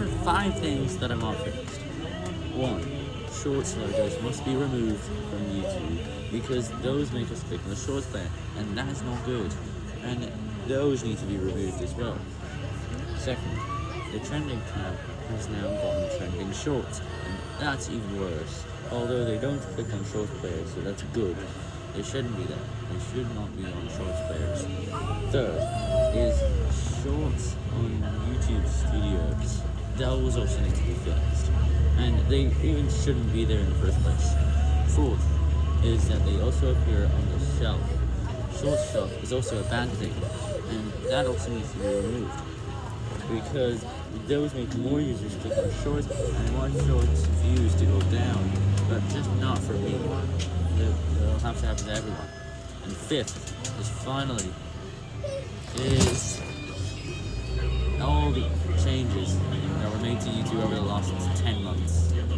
are five things that I want fixed. One, shorts logos must be removed from YouTube because those make us click on the shorts player, and that is not good. And those need to be removed as well. Second, the trending tab has now gone trending shorts, and that's even worse. Although they don't click on shorts players, so that's good. They shouldn't be there. They should not be on shorts players. Third is shorts on YouTube. That was also need to be fixed. And they even shouldn't be there in the first place. Fourth is that they also appear on the shelf. Short shelf is also a bad thing, and that also needs to be removed. Because those make more users click on shorts and want shorts views to go down, but just not for me. It'll have to happen to everyone. And fifth is finally is to YouTube over the last 10 months.